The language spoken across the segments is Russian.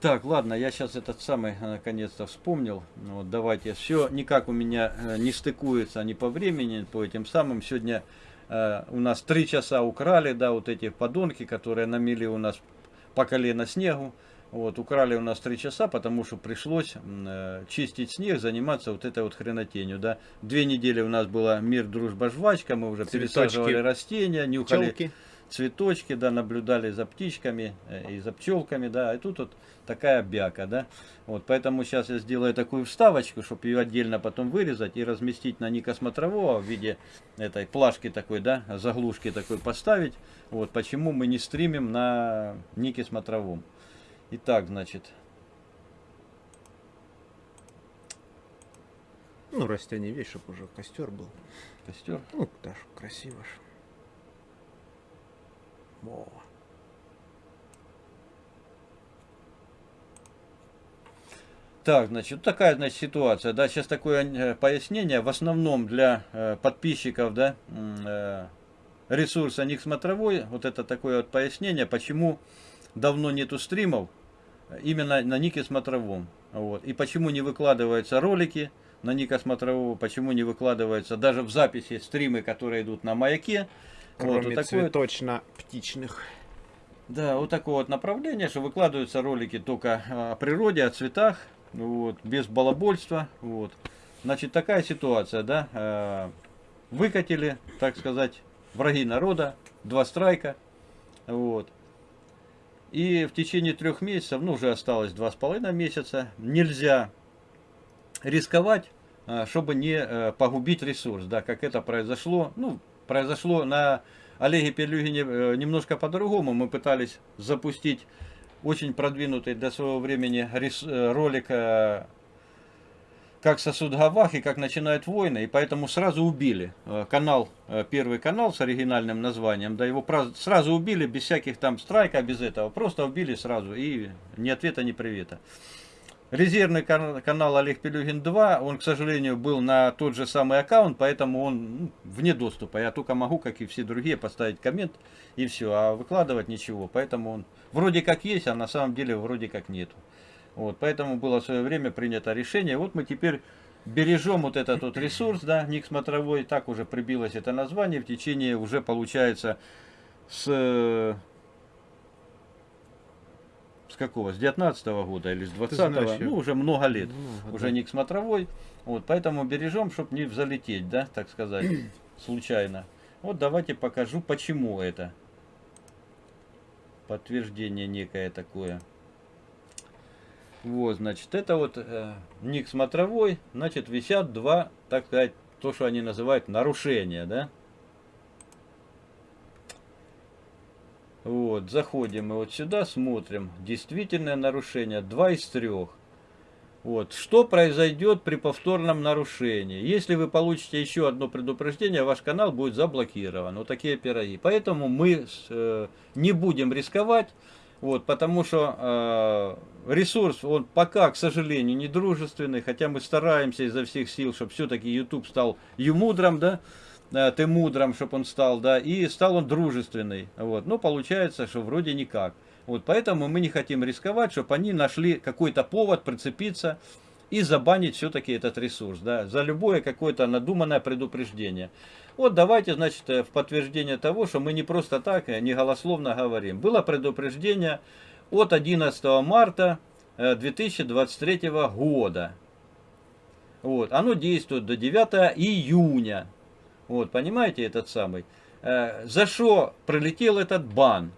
Так, ладно, я сейчас этот самый э, наконец-то вспомнил. Вот, давайте. Все никак у меня э, не стыкуется ни по времени, по этим самым. Сегодня э, у нас три часа украли, да, вот эти подонки, которые намели у нас по колено снегу. Вот, украли у нас три часа, потому что пришлось э, чистить снег, заниматься вот этой вот хренотенью, да. Две недели у нас было мир, дружба, жвачка, мы уже Цветочки. пересаживали растения, нюхали... Челки цветочки, да, наблюдали за птичками э, и за пчелками, да, и тут вот такая бяка, да. Вот, поэтому сейчас я сделаю такую вставочку, чтобы ее отдельно потом вырезать и разместить на Ника Смотрового в виде этой плашки такой, да, заглушки такой поставить. Вот, почему мы не стримим на Нике Смотровом. Итак, значит... Ну, растение весь, чтобы уже костер был. Костер? Ну, даже красиво же. Во. Так, значит, такая, значит, ситуация, да, сейчас такое э, пояснение, в основном для э, подписчиков, да, э, ресурса Ник Смотровой, вот это такое вот пояснение, почему давно нету стримов, именно на Нике Смотровом, вот, и почему не выкладываются ролики на Ника Смотрового, почему не выкладываются даже в записи стримы, которые идут на Маяке, Кроме вот, цветочно-птичных. Да, вот такое вот направление, что выкладываются ролики только о природе, о цветах, вот, без балабольства. Вот. Значит, такая ситуация, да, э, выкатили, так сказать, враги народа, два страйка, вот. И в течение трех месяцев, ну уже осталось два с половиной месяца, нельзя рисковать, э, чтобы не э, погубить ресурс, да, как это произошло, ну, произошло на Олеге Перлюгине э, немножко по-другому. Мы пытались запустить очень продвинутый для своего времени э, ролик э, как сосуд Гавах и как начинают войны, и поэтому сразу убили канал, первый канал с оригинальным названием, да, его сразу убили без всяких там страйка, без этого, просто убили сразу, и ни ответа, ни привета. Резервный канал Олег Пелюгин 2, он, к сожалению, был на тот же самый аккаунт, поэтому он ну, вне доступа. Я только могу, как и все другие, поставить коммент и все, а выкладывать ничего. Поэтому он вроде как есть, а на самом деле вроде как нету. Вот, поэтому было в свое время принято решение. Вот мы теперь бережем вот этот вот ресурс, да, ник смотровой, так уже прибилось это название, в течение уже получается с какого? С 19 -го года или с 20 -го? Ну, уже много лет. Много, уже да. не к смотровой. Вот, поэтому бережем, чтобы не залететь, да, так сказать, случайно. Вот давайте покажу, почему это. Подтверждение некое такое. Вот, значит, это вот э, ник смотровой, значит, висят два, так сказать, то, что они называют нарушения, да. Вот, заходим мы вот сюда, смотрим. Действительное нарушение. Два из трех. Вот. Что произойдет при повторном нарушении? Если вы получите еще одно предупреждение, ваш канал будет заблокирован. Вот такие пироги. Поэтому мы э, не будем рисковать. Вот, потому что э, ресурс, он пока, к сожалению, не дружественный, хотя мы стараемся изо всех сил, чтобы все-таки YouTube стал юмудром, да, Э, ты мудрым, чтобы он стал, да, и стал он дружественный. Вот. Но получается, что вроде никак. Вот поэтому мы не хотим рисковать, чтобы они нашли какой-то повод прицепиться и забанить все-таки этот ресурс, да, за любое какое-то надуманное предупреждение. Вот давайте, значит, э, в подтверждение того, что мы не просто так, э, не голословно говорим. Было предупреждение от 11 марта 2023 года. Вот, оно действует до 9 июня вот, понимаете, этот самый. Э, за что пролетел этот бан?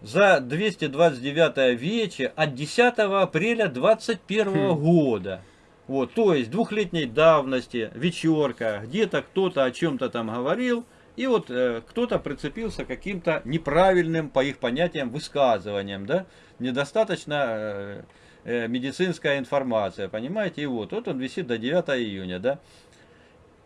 За 229 вече от 10 апреля 2021 хм. года. Вот, то есть двухлетней давности, вечерка, где-то кто-то о чем-то там говорил, и вот э, кто-то прицепился каким-то неправильным, по их понятиям, высказыванием, да, недостаточно э, э, медицинская информация, понимаете, и вот, вот он висит до 9 июня, да.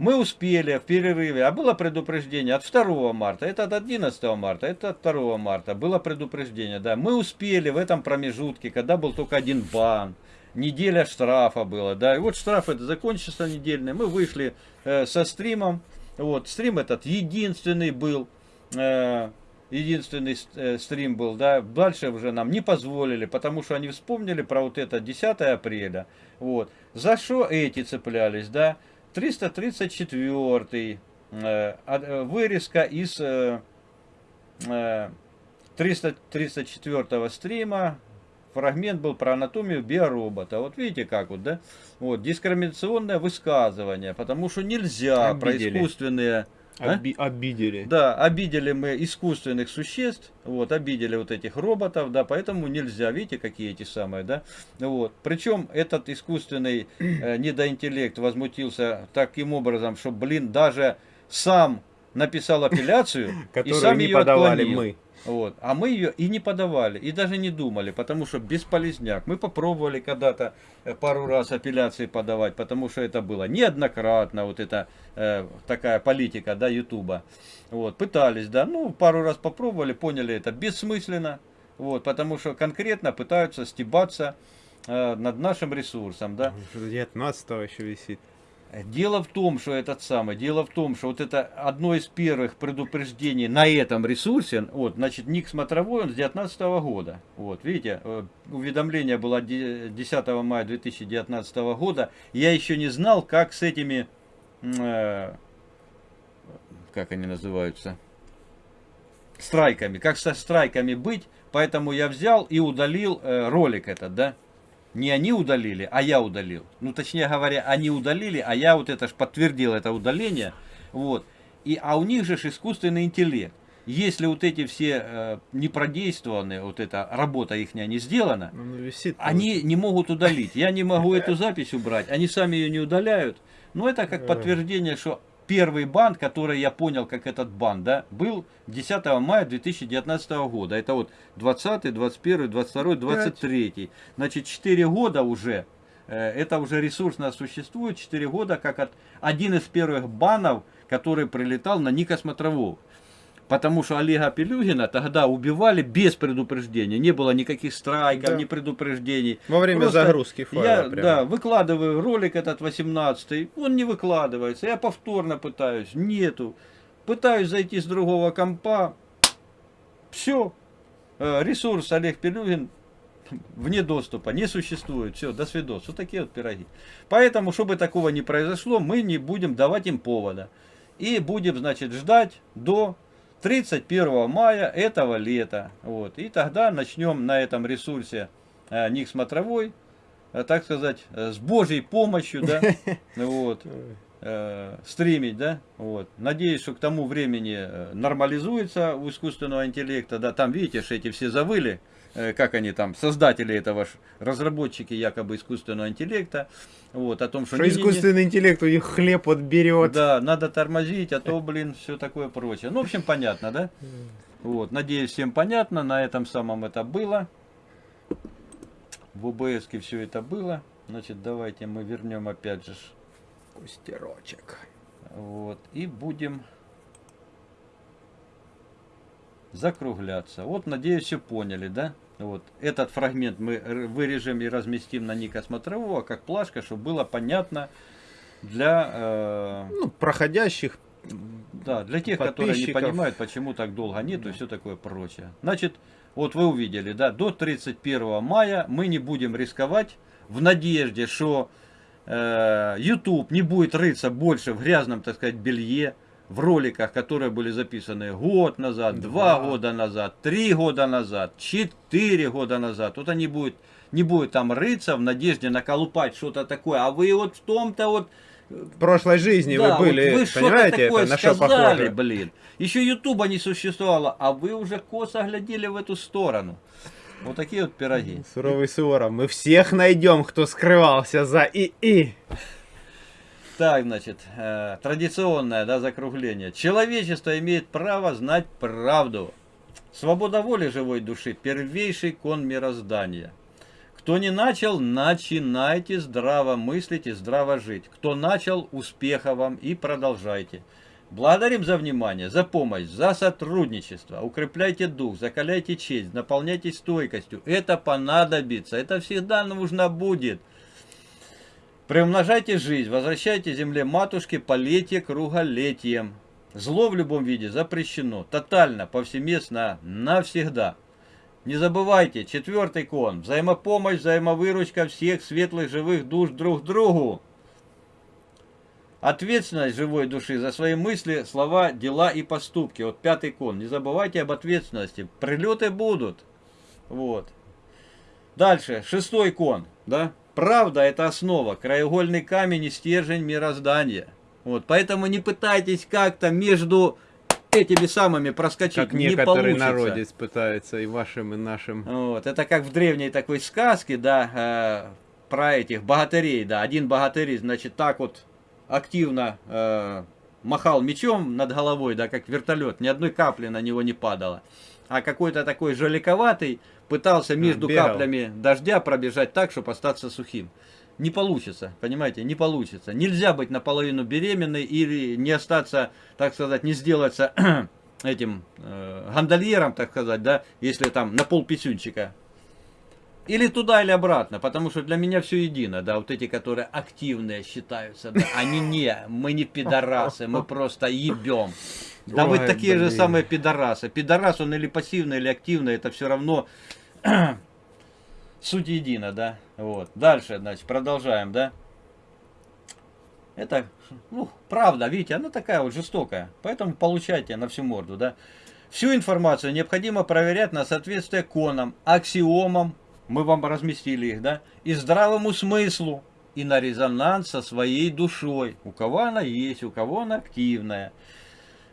Мы успели в перерыве, а было предупреждение от 2 марта, это от 11 марта, это от 2 марта, было предупреждение, да. Мы успели в этом промежутке, когда был только один бан, неделя штрафа была, да. И вот штраф это закончился недельный, мы вышли э, со стримом, вот, стрим этот единственный был, э, единственный э, стрим был, да, дальше уже нам не позволили, потому что они вспомнили про вот это 10 апреля, вот. За что эти цеплялись, да? 334 э, э, вырезка из э, э, 334 стрима, фрагмент был про анатомию биоробота. Вот видите как вот, да? Вот, дискриминационное высказывание, потому что нельзя Обидели. про искусственные Оби а? Обидели. Да, обидели мы искусственных существ, вот, обидели вот этих роботов, да, поэтому нельзя, видите, какие эти самые, да, вот. Причем этот искусственный э, недоинтеллект возмутился таким образом, что, блин, даже сам написал апелляцию и сам ее подавали мы. Вот. А мы ее и не подавали, и даже не думали, потому что бесполезняк. Мы попробовали когда-то э, пару раз апелляции подавать, потому что это было неоднократно, вот это э, такая политика, да, Ютуба. Вот, пытались, да, ну, пару раз попробовали, поняли, это бессмысленно, вот, потому что конкретно пытаются стебаться э, над нашим ресурсом, да. 19 еще висит. Дело в том, что этот самый, дело в том, что вот это одно из первых предупреждений на этом ресурсе, вот, значит, ник смотровой, он с 2019 года, вот, видите, э, уведомление было 10 мая 2019 года, я еще не знал, как с этими, э, как они называются, страйками, как со страйками быть, поэтому я взял и удалил э, ролик этот, да, не они удалили, а я удалил. Ну, точнее говоря, они удалили, а я вот это ж подтвердил это удаление. Вот. И, а у них же искусственный интеллект. Если вот эти все э, не продействованы, вот эта работа их не сделана, ну, висит, они не могут удалить. Я не могу эту запись убрать, они сами ее не удаляют. Но это как подтверждение, что первый бан, который я понял, как этот бан, да, был 10 мая 2019 года. Это вот 20, 21, 22, 23. 5. Значит, 4 года уже, э, это уже ресурсно существует, 4 года, как от, один из первых банов, который прилетал на Ника Смотрового. Потому что Олега Пелюгина тогда убивали без предупреждения. Не было никаких страйков, да. ни предупреждений. Во время Просто загрузки файла. Я прямо. да, выкладываю ролик этот 18 он не выкладывается. Я повторно пытаюсь, нету. Пытаюсь зайти с другого компа. Все. Э, ресурс Олег Пелюгин вне доступа, не существует. Все, до свидос. Вот такие вот пироги. Поэтому, чтобы такого не произошло, мы не будем давать им повода. И будем, значит, ждать до 31 мая этого лета. Вот. И тогда начнем на этом ресурсе э, Ник Смотровой, э, так сказать, э, с Божьей помощью, да, вот, э, стримить, да, вот. Надеюсь, что к тому времени нормализуется у искусственного интеллекта, да, там, видите, что эти все завыли, как они там, создатели этого, разработчики якобы искусственного интеллекта, вот, о том, что... Что не, искусственный не, интеллект у них хлеб отберет. Да, надо тормозить, а то, блин, все такое прочее. Ну, в общем, понятно, да? Вот, надеюсь, всем понятно, на этом самом это было. В ОБС все это было. Значит, давайте мы вернем опять же... Кустерочек. Вот, и будем закругляться. Вот, надеюсь, все поняли, да? Вот. Этот фрагмент мы вырежем и разместим на Ника Смотрового, как плашка, чтобы было понятно для... Э... Ну, проходящих Да, для тех, которые не понимают, почему так долго нету да. и все такое прочее. Значит, вот вы увидели, да, до 31 мая мы не будем рисковать в надежде, что э, YouTube не будет рыться больше в грязном, так сказать, белье, в роликах, которые были записаны год назад, два, два года назад, три года назад, четыре года назад. Вот они будут, не будут там рыться в надежде наколупать что-то такое. А вы вот в том-то вот... В прошлой жизни да, вы были, вот вы понимаете, это на что похоже? блин. Еще Ютуба не существовало, а вы уже косо глядели в эту сторону. Вот такие вот пироги. Суровый Суворов, мы всех найдем, кто скрывался за ИИ. Так, значит, э, традиционное да, закругление. Человечество имеет право знать правду. Свобода воли живой души – первейший кон мироздания. Кто не начал, начинайте здраво мыслить и здраво жить. Кто начал, успеха вам и продолжайте. Благодарим за внимание, за помощь, за сотрудничество. Укрепляйте дух, закаляйте честь, наполняйтесь стойкостью. Это понадобится, это всегда нужно будет. Приумножайте жизнь, возвращайте земле матушке полетие круголетием. Зло в любом виде запрещено. Тотально, повсеместно, навсегда. Не забывайте, четвертый кон. Взаимопомощь, взаимовыручка всех светлых живых душ друг другу. Ответственность живой души за свои мысли, слова, дела и поступки. Вот пятый кон. Не забывайте об ответственности. Прилеты будут. Вот. Дальше, шестой кон. Да? Правда это основа, краеугольный камень и стержень мироздания. Вот, поэтому не пытайтесь как-то между этими самыми проскочить. Как не некоторые получится. народец пытаются и вашим, и нашим. Вот, это как в древней такой сказке, да, э, про этих богатырей, да. Один богатырь, значит, так вот активно э, махал мечом над головой, да, как вертолет, ни одной капли на него не падало. А какой-то такой жаликоватый пытался между бегал. каплями дождя пробежать так, чтобы остаться сухим. Не получится, понимаете, не получится. Нельзя быть наполовину беременной или не остаться, так сказать, не сделаться этим э, гондольером, так сказать, да, если там на пол писюнчика. Или туда, или обратно, потому что для меня все едино, да, вот эти, которые активные считаются, да, они не, мы не пидорасы, мы просто ебем. Да вы Ой, такие же блин. самые пидорасы. Пидорас, он или пассивный, или активный, это все равно суть едина, да. Вот. Дальше, значит, продолжаем, да. Это, ну, правда, видите, она такая вот жестокая. Поэтому получайте на всю морду, да. Всю информацию необходимо проверять на соответствие конам, аксиомам, мы вам разместили их, да, и здравому смыслу, и на резонанс со своей душой. У кого она есть, у кого она активная.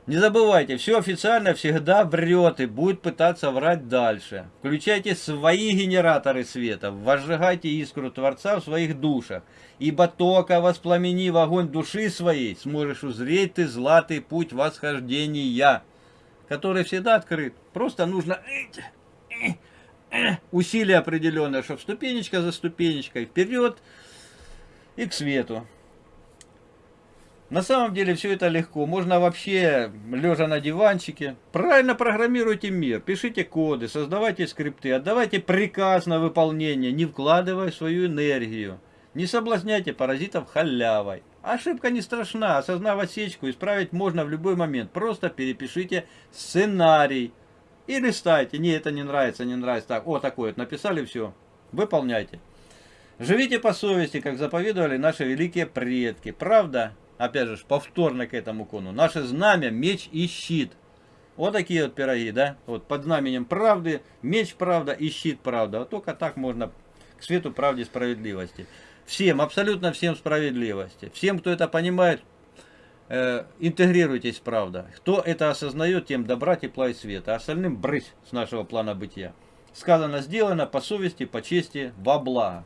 Не забывайте, все официально всегда врет и будет пытаться врать дальше. Включайте свои генераторы света, возжигайте искру Творца в своих душах. Ибо только воспламени в огонь души своей, сможешь узреть ты златый путь восхождения, который всегда открыт. Просто нужно усилие определенное, чтобы ступенечка за ступенечкой вперед и к свету. На самом деле все это легко. Можно вообще, лежа на диванчике, правильно программируйте мир, пишите коды, создавайте скрипты, отдавайте приказ на выполнение, не вкладывая свою энергию. Не соблазняйте паразитов халявой. Ошибка не страшна, осознав осечку, исправить можно в любой момент. Просто перепишите сценарий. И листайте. Не, это не нравится, не нравится. Так, о, такое написали, все. Выполняйте. Живите по совести, как заповедовали наши великие предки. Правда, опять же, повторно к этому кону. Наше знамя, меч и щит. Вот такие вот пироги, да? Вот под знаменем правды, меч правда и щит правда. Вот только так можно к свету правде справедливости. Всем, абсолютно всем справедливости. Всем, кто это понимает, интегрируйтесь, правда. Кто это осознает, тем добра, тепла и света. А остальным брысь с нашего плана бытия. Сказано, сделано по совести, по чести, во благо.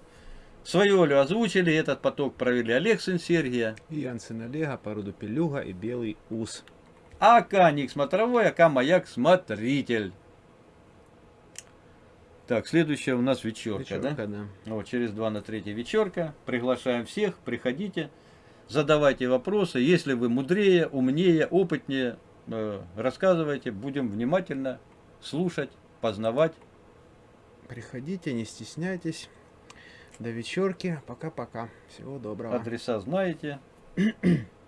Свою волю озвучили, этот поток провели Олег сын Сергия, И Янсен Олега, породу Пелюга и Белый Ус. АК Ник Смотровой, АК Маяк Смотритель. Так, следующая у нас вечерка, да? Вечерка, да? Вот, через 2 на 3 вечерка. Приглашаем всех, приходите, задавайте вопросы. Если вы мудрее, умнее, опытнее, э, рассказывайте. Будем внимательно слушать, познавать. Приходите, не стесняйтесь. До вечерки. Пока-пока. Всего доброго. Адреса знаете.